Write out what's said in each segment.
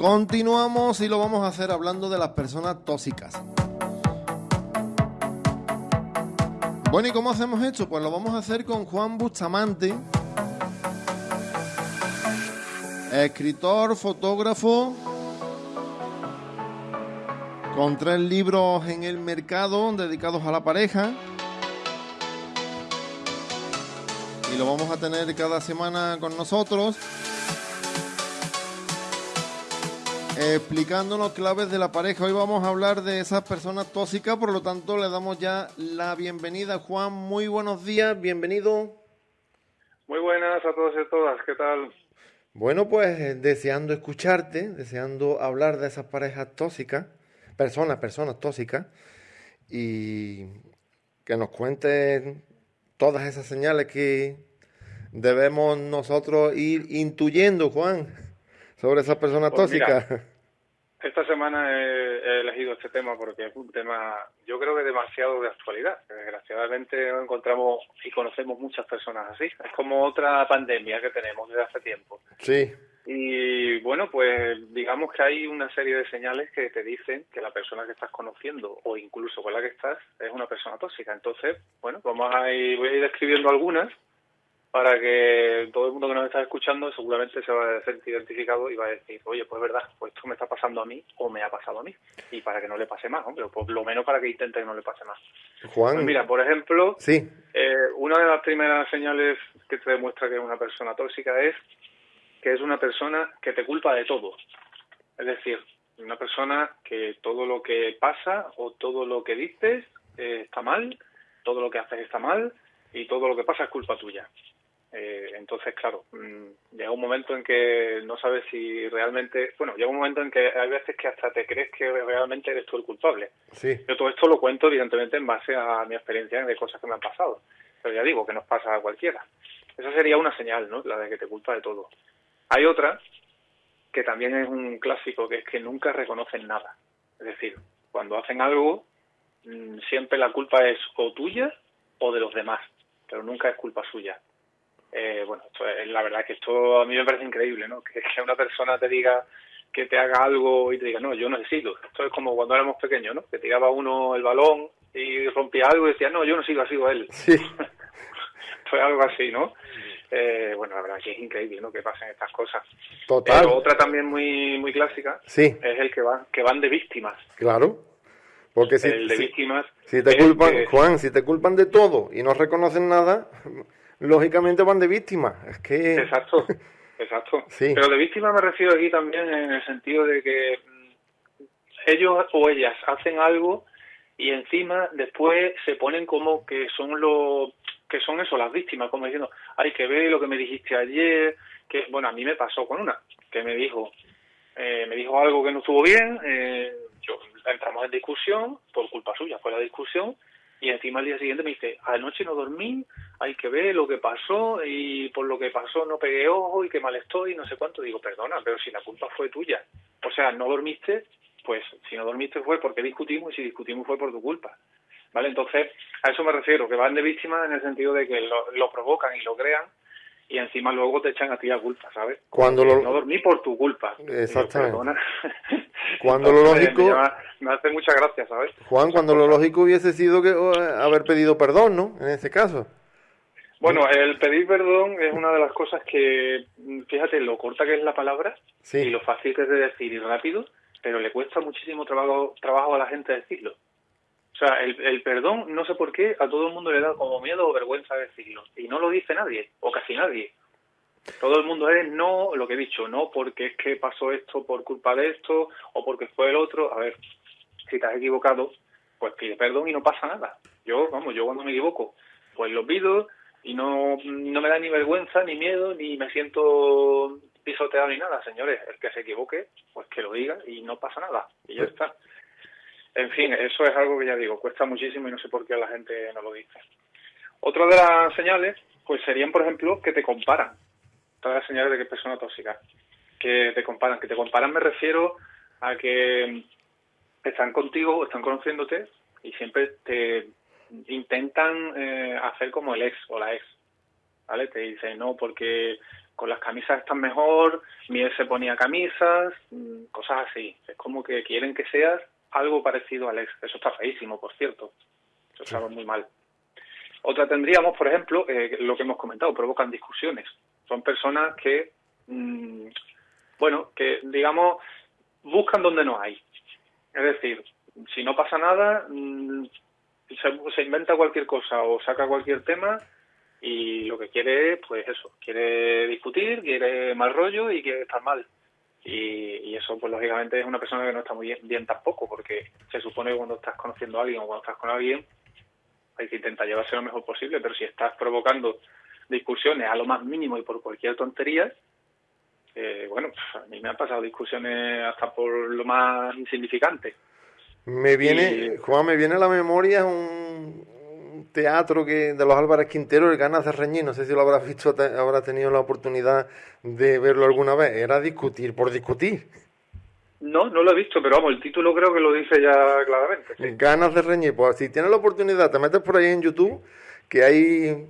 Continuamos y lo vamos a hacer hablando de las personas tóxicas. Bueno, ¿y cómo hacemos esto? Pues lo vamos a hacer con Juan Bustamante, escritor, fotógrafo, con tres libros en el mercado dedicados a la pareja. Y lo vamos a tener cada semana con nosotros. Explicándonos claves de la pareja. Hoy vamos a hablar de esas personas tóxicas, por lo tanto le damos ya la bienvenida. Juan, muy buenos días, bienvenido. Muy buenas a todos y a todas, ¿qué tal? Bueno, pues deseando escucharte, deseando hablar de esas parejas tóxicas, personas, personas tóxicas, y que nos cuentes todas esas señales que debemos nosotros ir intuyendo, Juan, sobre esas personas pues tóxicas. Esta semana he, elegido este tema porque es un tema, yo creo que demasiado de actualidad. Desgraciadamente encontramos y conocemos muchas personas así. Es como otra pandemia que tenemos desde hace tiempo. Sí. Y bueno, pues digamos que hay una serie de señales que te dicen que la persona que estás conociendo o incluso con la que estás es una persona tóxica. Entonces, bueno, vamos a ir, voy a ir describiendo algunas para que todo el mundo que nos está escuchando seguramente se va a sentir identificado y va a decir, oye, pues es verdad, pues esto me está pasando a mí o me ha pasado a mí. Y para que no le pase más, hombre, por lo menos para que intente que no le pase más. Juan. Pues mira, por ejemplo, sí. Eh, una de las primeras señales que te demuestra que es una persona tóxica es que es una persona que te culpa de todo. Es decir, una persona que todo lo que pasa o todo lo que dices eh, está mal, todo lo que haces está mal y todo lo que pasa es culpa tuya. Eh, entonces, claro, mm, llega un momento en que no sabes si realmente, bueno, llega un momento en que hay veces que hasta te crees que realmente eres tú el culpable. Sí. Yo todo esto lo cuento evidentemente en base a mi experiencia de cosas que me han pasado, pero ya digo que nos pasa a cualquiera. Esa sería una señal, ¿no? La de que te culpa de todo. Hay otra que también es un clásico, que es que nunca reconocen nada. Es decir, cuando hacen algo, mm, siempre la culpa es o tuya o de los demás, pero nunca es culpa suya eh, bueno, la verdad que esto a mí me parece increíble, ¿no? Que, que una persona te diga que te haga algo y te diga, no, yo necesito. Esto es como cuando éramos pequeños, ¿no? Que tiraba uno el balón y rompía algo y decía, no, yo no sigo, ha sido él. Sí. Fue algo así, ¿no? Eh, bueno, la verdad que es increíble, ¿no? Que pasen estas cosas. Total. Pero otra también muy muy clásica sí. es el que van que van de víctimas. Claro. Porque si, el de víctimas. Si te culpan, Juan, si te culpan de todo y no reconocen nada, lógicamente van de víctima. Es que... Exacto, exacto. Pero de víctima me refiero aquí también en el sentido de que mm, ellos o ellas hacen algo y encima después se ponen como que son los que son eso las víctimas como diciendo hay que ver lo que me dijiste ayer que bueno a mí me pasó con una que me dijo eh, me dijo algo que no estuvo bien eh, yo entramos en discusión por culpa suya fue la discusión y encima al día siguiente me dice, anoche no dormí, hay que ver lo que pasó y por lo que pasó no pegué ojo y qué mal estoy y no sé cuánto. Digo, perdona, pero si la culpa fue tuya. O sea, no dormiste, pues si no dormiste fue porque discutimos y si discutimos fue por tu culpa. ¿Vale? Entonces, a eso me refiero, que van de víctimas en el sentido de que lo, lo provocan y lo crean y encima luego te echan a ti la culpa, ¿sabes? Cuando lo... No dormí por tu culpa. Exactamente. cuando lo lógico... Me, hace mucha gracia, ¿sabes? Juan, cuando lo lógico hubiese sido que haber pedido perdón, ¿no? En ese caso. Bueno, el pedir perdón es una de las cosas que, fíjate, lo corta que es la palabra y lo fácil que es de decir y rápido, pero le cuesta muchísimo trabajo, trabajo a la gente decirlo. O sea, el, perdón, no sé por qué, a todo el mundo le da como miedo o vergüenza decirlo. Y no lo dice nadie, o casi nadie. Todo el mundo es no, lo que he dicho, no porque es que pasó esto por culpa de esto o porque fue el otro. A ver, si te has equivocado, pues pide perdón y no pasa nada. Yo, vamos, yo cuando me equivoco, pues lo pido y no, no me da ni vergüenza, ni miedo, ni me siento pisoteado ni nada, señores. El que se equivoque, pues que lo diga y no pasa nada. Y ya está. En fin, eso es algo que ya digo, cuesta muchísimo y no sé por qué la gente no lo dice. Otra de las señales, pues serían, por ejemplo, que te comparan. Todas las señales de que es persona tóxica. Que te comparan. Que te comparan me refiero a que están contigo o están conociéndote y siempre te intentan eh, hacer como el ex o la ex. ¿Vale? Te dicen, no, porque con las camisas están mejor, Miel se ponía camisas, mm, cosas así. Es como que quieren que seas algo parecido al ex. Eso está feísimo, por cierto. Eso está muy mal. Otra tendríamos, por ejemplo, eh, lo que hemos comentado, provocan discusiones. Son personas que, mm, bueno, que digamos, buscan donde no hay. Es decir, si no pasa nada, mm, se, inventa cualquier cosa o saca cualquier tema y lo que quiere es, pues eso, quiere discutir, quiere mal rollo y quiere estar mal. Y, eso, pues lógicamente es una persona que no está muy bien, tampoco, porque se supone que cuando estás conociendo a alguien o cuando estás con alguien, hay que intentar llevarse lo mejor posible, pero si estás provocando discusiones a lo más mínimo y por cualquier tontería, eh, bueno, pues, a mí me han pasado discusiones hasta por lo más insignificante. Me viene, Juan, me viene a la memoria un, teatro que de los Álvarez Quintero, el Ganas de Reñir, no sé si lo habrás visto, habrás tenido la oportunidad de verlo alguna vez, era discutir por discutir. No, no lo he visto, pero vamos, el título creo que lo dice ya claramente. Ganas de reñir, pues si tienes la oportunidad, te metes por ahí en YouTube, que hay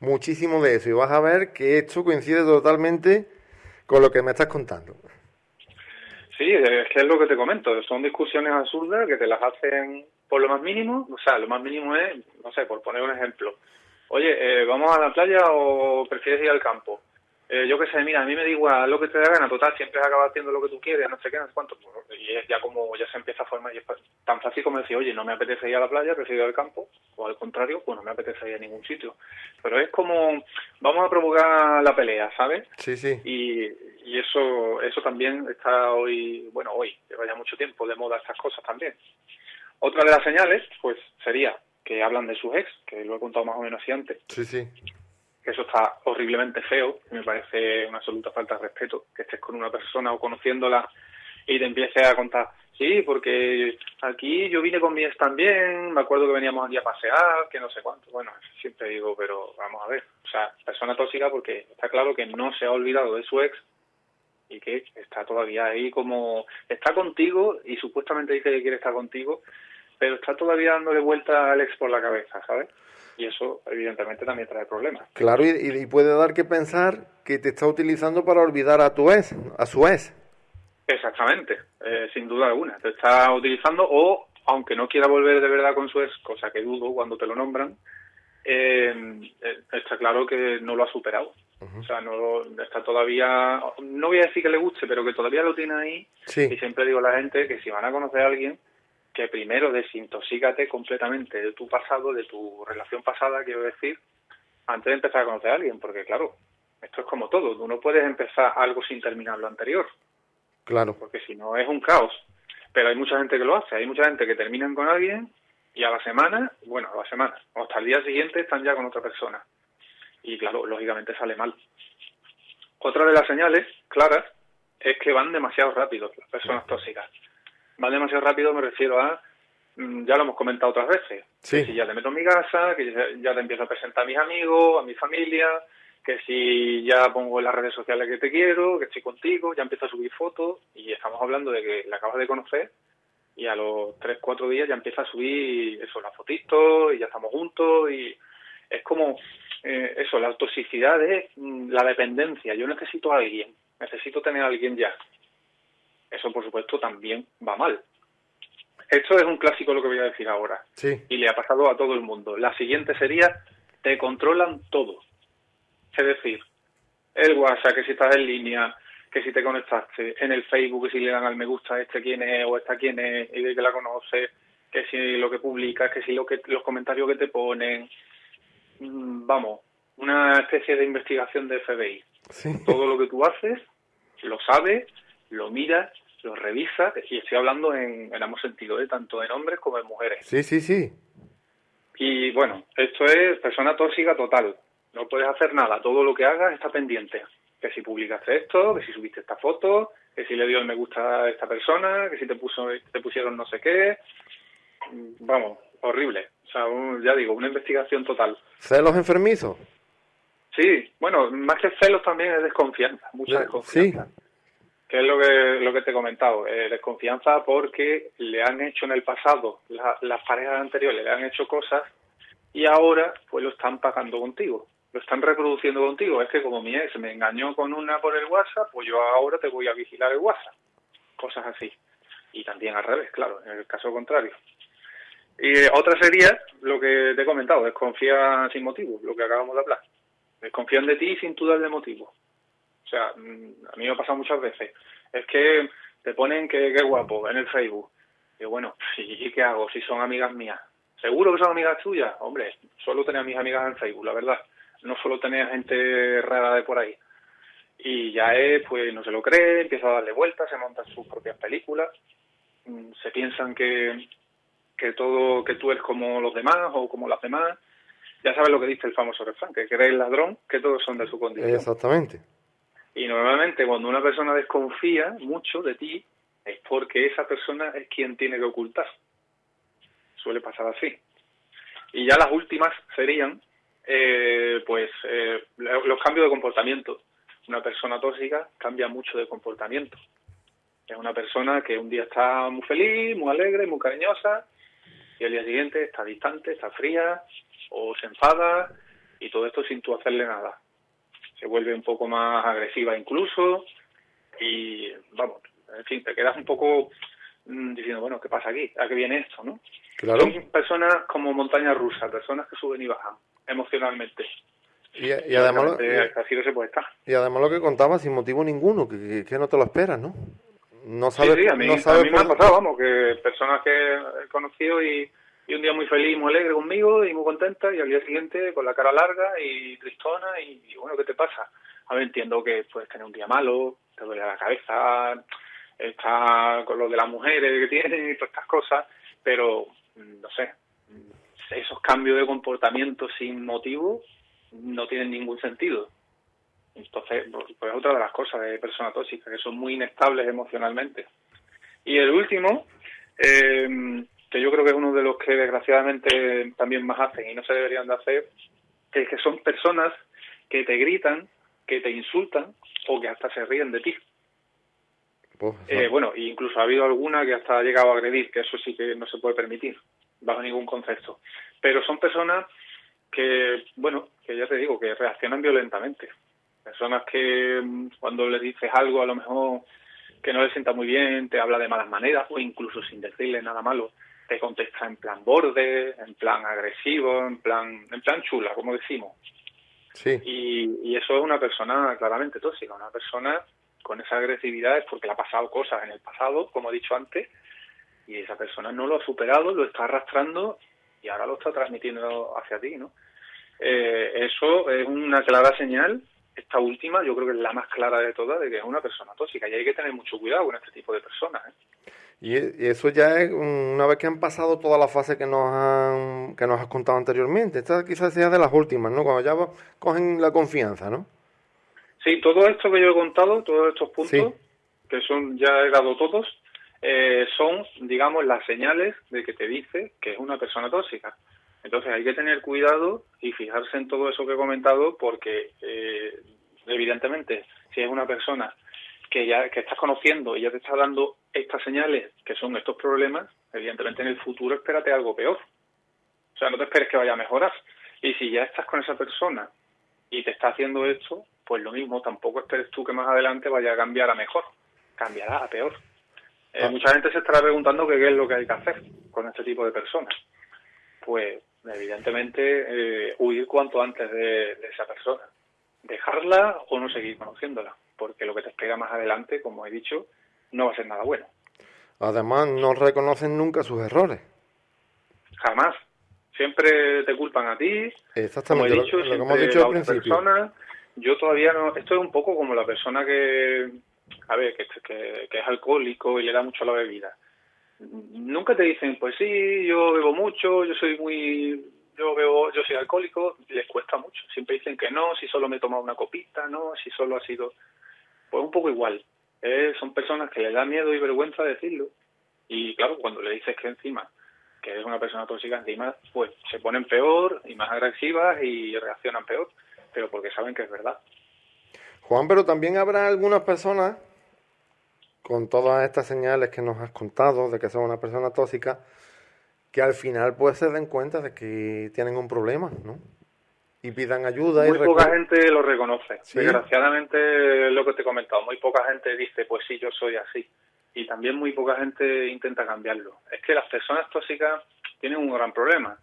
muchísimo de eso, y vas a ver que esto coincide totalmente con lo que me estás contando. Sí, es que es lo que te comento, son discusiones absurdas que te las hacen por lo más mínimo, o sea, lo más mínimo es, no sé, por poner un ejemplo, oye, eh, ¿vamos a la playa o prefieres ir al campo? Eh, yo qué sé, mira, a mí me da igual lo que te da gana, total, siempre acabas haciendo lo que tú quieres, no sé qué, no sé cuánto, pues, y es ya como, ya se empieza a formar, y es tan fácil como decir, oye, no me apetece ir a la playa, prefiero ir al campo, o al contrario, pues no me apetece ir a ningún sitio. Pero es como, vamos a provocar la pelea, ¿sabes? Sí, sí. Y, y eso, eso también está hoy, bueno, hoy, lleva ya mucho tiempo de moda estas cosas también. Otra de las señales, pues, sería que hablan de sus ex, que lo he contado más o menos así antes. Sí, sí. Eso está horriblemente feo, me parece una absoluta falta de respeto, que estés con una persona o conociéndola y te empieces a contar, sí, porque aquí yo vine con mi ex también, me acuerdo que veníamos aquí a pasear, que no sé cuánto. Bueno, siempre digo, pero vamos a ver, o sea, persona tóxica porque está claro que no se ha olvidado de su ex y que está todavía ahí como está contigo y supuestamente dice que quiere estar contigo, pero está todavía dándole vuelta al ex por la cabeza, ¿sabes? Y eso evidentemente también trae problemas. Claro, y, puede dar que pensar que te está utilizando para olvidar a tu ex, a su ex. Exactamente, eh, sin duda alguna. Te está utilizando o, aunque no quiera volver de verdad con su ex, cosa que dudo cuando te lo nombran, eh, eh está claro que no lo ha superado. O sea, no está todavía, no voy a decir que le guste, pero que todavía lo tiene ahí. Y siempre digo a la gente que si van a conocer a alguien, que primero desintoxícate completamente de tu pasado, de tu relación pasada, quiero decir, antes de empezar a conocer a alguien, porque claro, esto es como todo, tú no puedes empezar algo sin terminar lo anterior. Claro. Porque si no es un caos. Pero hay mucha gente que lo hace, hay mucha gente que terminan con alguien y a la semana, bueno, a la semana, o hasta el día siguiente están ya con otra persona y claro, lógicamente sale mal. Otra de las señales claras es que van demasiado rápido las personas tóxicas. Van demasiado rápido me refiero a, mm, ya lo hemos comentado otras veces, que si ya te meto en mi casa, que ya te empiezo a presentar a mis amigos, a mi familia, que si ya pongo en las redes sociales que te quiero, que estoy contigo, ya empiezo a subir fotos y estamos hablando de que la acabas de conocer y a los 3, 4 días ya empieza a subir eso, las fotitos y ya estamos juntos y es como eh, eso, la toxicidad es mm, la dependencia. Yo necesito a alguien, necesito tener a alguien ya. Eso, por supuesto, también va mal. Esto es un clásico lo que voy a decir ahora. Sí. Y le ha pasado a todo el mundo. La siguiente sería, te controlan todo. Es decir, el WhatsApp, que si estás en línea, que si te conectaste, en el Facebook, que si le dan al me gusta este quién es o esta quién es y de que la conoce, que si lo que publicas, que si lo que, los comentarios que te ponen, Mm, vamos, una especie de investigación de FBI. Todo lo que tú haces, lo sabes, lo miras, lo revisas, y estoy hablando en, en ambos sentidos, ¿eh? tanto en hombres como en mujeres. Sí, sí, sí. Y bueno, esto es persona tóxica total. No puedes hacer nada, todo lo que hagas está pendiente. Que si publicaste esto, que si subiste esta foto, que si le dio el me gusta a esta persona, que si te puso te pusieron no sé qué. Vamos, horrible. O sea, ya digo, una investigación total. ¿Celos enfermizos? Sí, bueno, más que celos también es desconfianza, mucha desconfianza. Sí. Que es lo que, lo que te he comentado, eh, desconfianza porque le han hecho en el pasado, las parejas anteriores le han hecho cosas y ahora pues lo están pagando contigo. lo están reproduciendo contigo. Es que como mi ex me engañó con una por el WhatsApp, pues yo ahora te voy a vigilar el WhatsApp. Cosas así. Y también al revés, claro, en el caso contrario. Y otra sería lo que te he comentado, desconfía sin motivo, lo que acabamos de hablar. Desconfían de ti sin tú darle motivo. O sea, mm, a mí me ha pasado muchas veces. Es que te ponen que, qué guapo en el Facebook. Y bueno, ¿y qué hago si son amigas mías? ¿Seguro que son amigas tuyas? Hombre, solo tenía mis amigas en Facebook, la verdad. No solo tenía gente rara de por ahí. Y ya es, pues no se lo cree, empieza a darle vueltas, se montan sus propias películas. Mm, se piensan que, que todo, que tú eres como los demás o como las demás. Ya sabes lo que dice el famoso refrán, que eres el ladrón, que todos son de su condición. Exactamente. Y normalmente cuando una persona desconfía mucho de ti, es porque esa persona es quien tiene que ocultar. Suele pasar así. Y ya las últimas serían, eh, pues, eh, los cambios de comportamiento. Una persona tóxica cambia mucho de comportamiento. Es una persona que un día está muy feliz, muy alegre, muy cariñosa, y al día siguiente está distante, está fría, o se enfada, y todo esto sin tú hacerle nada. Se vuelve un poco más agresiva incluso, y vamos, en fin, te quedas un poco mm, diciendo, bueno, ¿qué pasa aquí? ¿A qué viene esto, no? Claro. Son personas como montaña rusa, personas que suben y bajan emocionalmente. Y, además lo, así no se puede estar. Y además lo que contaba sin motivo ninguno, que, que, no te lo esperas, ¿no? No sabes, sí, a mí, no sabes a mí me ha pasado, vamos, que personas que he conocido y, y, un día muy feliz, muy alegre conmigo y muy contenta y al día siguiente con la cara larga y tristona y, bueno, ¿qué te pasa? A ver, entiendo que puedes tener un día malo, te duele la cabeza, está con lo de las mujeres que tienen y todas estas cosas, pero mm, no sé, mm, esos cambios de comportamiento sin motivo no tienen ningún sentido. Entonces, pues otra de las cosas de personas tóxicas, que son muy inestables emocionalmente. Y el último, eh, que yo creo que es uno de los que desgraciadamente también más hacen y no se deberían de hacer, es que son personas que te gritan, que te insultan o que hasta se ríen de ti. Pues, eh, bueno, incluso ha habido alguna que hasta ha llegado a agredir, que eso sí que no se puede permitir, bajo ningún concepto. Pero son personas que, bueno, que ya te digo, que reaccionan violentamente. Personas que mm, cuando les dices algo a lo mejor que no les sienta muy bien, te habla de malas maneras o incluso sin decirle nada malo, te contesta en plan borde, en plan agresivo, en plan, en plan chula, como decimos. Sí. Y, y eso es una persona claramente tóxica, una persona con esa agresividad es porque le ha pasado cosas en el pasado, como he dicho antes, y esa persona no lo ha superado, lo está arrastrando y ahora lo está transmitiendo hacia ti, ¿no? Eh, eso es una clara señal, esta última yo creo que es la más clara de todas, de que es una persona tóxica y hay que tener mucho cuidado con este tipo de personas. ¿eh? Y eso ya es una vez que han pasado toda la fase que nos han, que nos has contado anteriormente. Esta quizás sea de las últimas, ¿no? Cuando ya cogen la confianza, ¿no? Sí, todo esto que yo he contado, todos estos puntos, que son ya he dado todos, eh, son, digamos, las señales de que te dice que es una persona tóxica. Entonces hay que tener cuidado y fijarse en todo eso que he comentado porque, eh, evidentemente, si es una persona que ya que estás conociendo y ya te está dando estas señales que son estos problemas, evidentemente en el futuro espérate algo peor. O sea, no te esperes que vaya a mejorar. Y si ya estás con esa persona y te está haciendo esto, pues lo mismo, tampoco esperes tú que más adelante vaya a cambiar a mejor, cambiará a peor. Eh, ah. Mucha gente se estará preguntando qué es lo que hay que hacer con este tipo de personas. Pues evidentemente eh, huir cuanto antes de, esa persona, dejarla o no seguir conociéndola, porque lo que te espera más adelante, como he dicho, no va a ser nada bueno. Además, no reconocen nunca sus errores. Jamás. Siempre te culpan a ti. Exactamente, como he dicho, lo, que hemos dicho al principio yo todavía no, esto es un poco como la persona que, a ver, que, que, es alcohólico y le da mucho a la bebida. Nunca te dicen, pues sí, yo bebo mucho, yo soy muy, yo bebo, yo soy alcohólico, les cuesta mucho. Siempre dicen que no, si solo me he tomado una copita, no, si solo ha sido, pues un poco igual. Eh, son personas que les da miedo y vergüenza decirlo. Y claro, cuando le dices que encima, que es una persona tóxica encima, pues se ponen peor y más agresivas y reaccionan peor pero porque saben que es verdad. Juan, pero también habrá algunas personas, con todas estas señales que nos has contado, de que son una persona tóxica, que al final pues se den cuenta de que tienen un problema, ¿no? Y pidan ayuda. Muy poca gente lo reconoce. Desgraciadamente, lo que te he comentado, muy poca gente dice, pues sí, yo soy así. Y también muy poca gente intenta cambiarlo. Es que las personas tóxicas tienen un gran problema.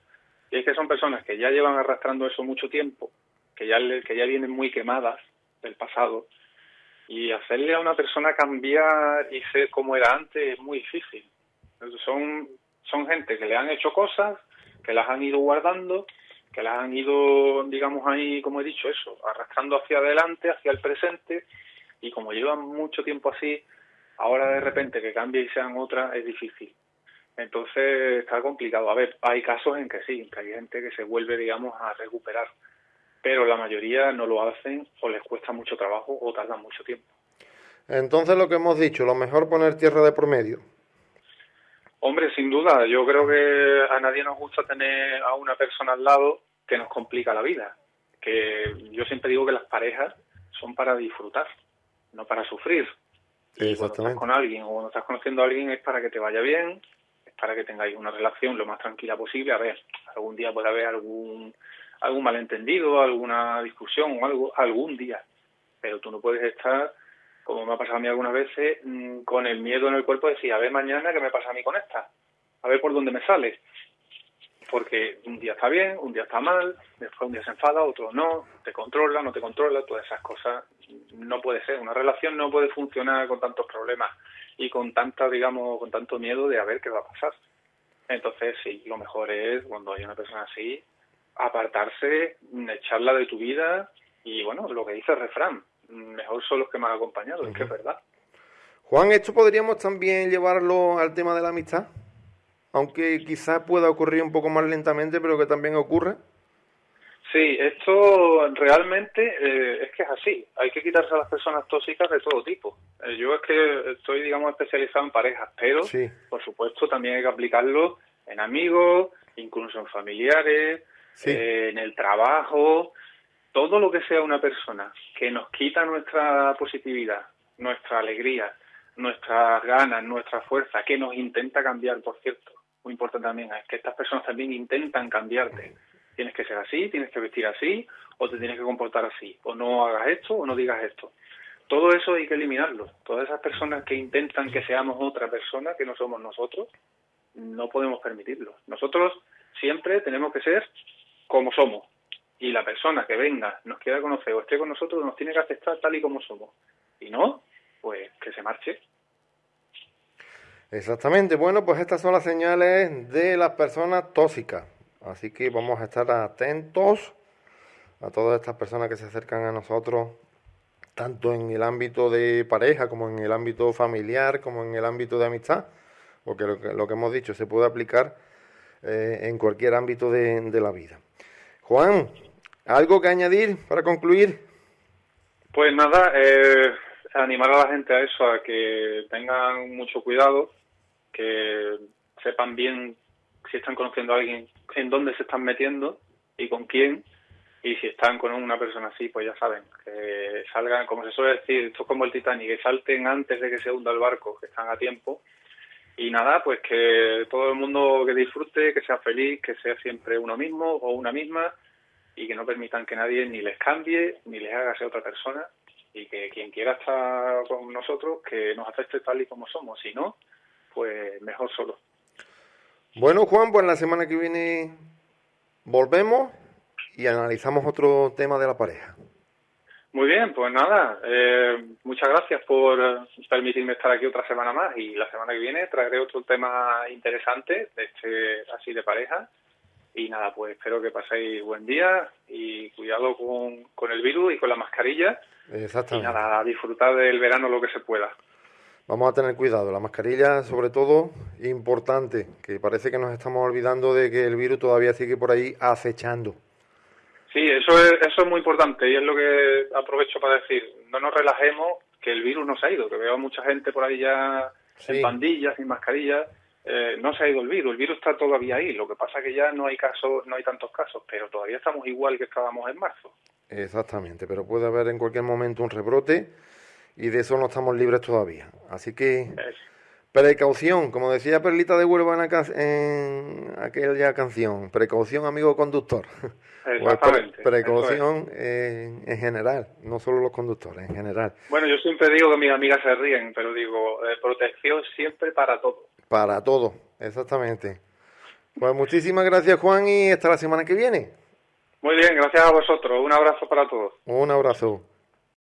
Y es que son personas que ya llevan arrastrando eso mucho tiempo, que ya, que ya vienen muy quemadas del pasado. Y hacerle a una persona cambiar y ser como era antes es muy difícil. Son, son gente que le han hecho cosas, que las han ido guardando que las han ido, digamos ahí, como he dicho, eso, arrastrando hacia adelante, hacia el presente, y como llevan mucho tiempo así, ahora de repente que cambie y sean otras es difícil. Entonces está complicado. A ver, hay casos en que sí, que hay gente que se vuelve, digamos, a recuperar, pero la mayoría no lo hacen o les cuesta mucho trabajo o tardan mucho tiempo. Entonces lo que hemos dicho, lo mejor poner tierra de promedio. Hombre, sin duda, yo creo que a nadie nos gusta tener a una persona al lado que nos complica la vida. Que yo siempre digo que las parejas son para disfrutar, no para sufrir. Y cuando estás con alguien o cuando estás conociendo a alguien es para que te vaya bien, es para que tengáis una relación lo más tranquila posible. A ver, algún día puede haber algún algún malentendido, alguna discusión o algo, algún día. Pero tú no puedes estar como me ha pasado a mí algunas veces, mm, con el miedo en el cuerpo de decir, a ver mañana qué me pasa a mí con esta, a ver por dónde me sale. Porque un día está bien, un día está mal, después un día se enfada, otro no, te controla, no te controla, todas esas cosas no puede ser. Una relación no puede funcionar con tantos problemas y con tanta, digamos, con tanto miedo de a ver qué va a pasar. Entonces, sí, lo mejor es cuando hay una persona así, apartarse, echarla de tu vida y, bueno, lo que dice el refrán, mejor son los que me han acompañado, es que es verdad. Juan, ¿esto podríamos también llevarlo al tema de la amistad? Aunque quizás pueda ocurrir un poco más lentamente, pero que también ocurra. Sí, esto realmente eh, es que es así. Hay que quitarse a las personas tóxicas de todo tipo. Eh, yo es que estoy, digamos, especializado en parejas, pero por supuesto también hay que aplicarlo en amigos, incluso en familiares, eh, en el trabajo todo lo que sea una persona que nos quita nuestra positividad, nuestra alegría, nuestras ganas, nuestra fuerza, que nos intenta cambiar, por cierto, muy importante también, es que estas personas también intentan cambiarte. Tienes que ser así, tienes que vestir así, o te tienes que comportar así, o no hagas esto, o no digas esto. Todo eso hay que eliminarlo. Todas esas personas que intentan que seamos otra persona, que no somos nosotros, no podemos permitirlo. Nosotros siempre tenemos que ser como somos, y la persona que venga, nos quiera conocer o esté con nosotros, nos tiene que aceptar tal y como somos. Y no, pues que se marche. Exactamente. Bueno, pues estas son las señales de las personas tóxicas. Así que vamos a estar atentos a todas estas personas que se acercan a nosotros, tanto en el ámbito de pareja como en el ámbito familiar, como en el ámbito de amistad, porque lo que, lo que hemos dicho se puede aplicar eh, en cualquier ámbito de, de la vida. Juan, ¿algo que añadir para concluir? Pues nada, eh, animar a la gente a eso, a que tengan mucho cuidado, que sepan bien si están conociendo a alguien, en dónde se están metiendo y con quién, y si están con una persona así, pues ya saben, que salgan, como se suele decir, esto es como el Titanic, que salten antes de que se hunda el barco, que están a tiempo, y nada, pues que todo el mundo que disfrute, que sea feliz, que sea siempre uno mismo o una misma y que no permitan que nadie ni les cambie ni les haga ser otra persona y que quien quiera estar con nosotros que nos acepte tal y como somos, si no, pues mejor solo. Bueno, Juan, pues la semana que viene volvemos y analizamos otro tema de la pareja. Muy bien, pues nada, eh, muchas gracias por permitirme estar aquí otra semana más y la semana que viene traeré otro tema interesante, de este así de pareja. Y nada, pues espero que paséis buen día y cuidado con, con el virus y con la mascarilla. Exactamente. Y nada, disfrutar del verano lo que se pueda. Vamos a tener cuidado, la mascarilla sobre todo importante, que parece que nos estamos olvidando de que el virus todavía sigue por ahí acechando. Sí, eso es, eso es muy importante y es lo que aprovecho para decir. No nos relajemos, que el virus no se ha ido, que veo mucha gente por ahí ya en pandillas, sin mascarillas. Eh, no se ha ido el virus, el virus está todavía ahí. Lo que pasa es que ya no hay casos, no hay tantos casos, pero todavía estamos igual que estábamos en marzo. Exactamente, pero puede haber en cualquier momento un rebrote y de eso no estamos libres todavía. Así que Precaución, como decía Perlita de Huelva en, aquella canción. Precaución, amigo conductor. Exactamente. precaución en, general, no solo los conductores, en general. Bueno, yo siempre digo que mis amigas se ríen, pero digo, eh, protección siempre para todo. Para todo, exactamente. Pues muchísimas gracias, Juan, y hasta la semana que viene. Muy bien, gracias a vosotros. Un abrazo para todos. Un abrazo.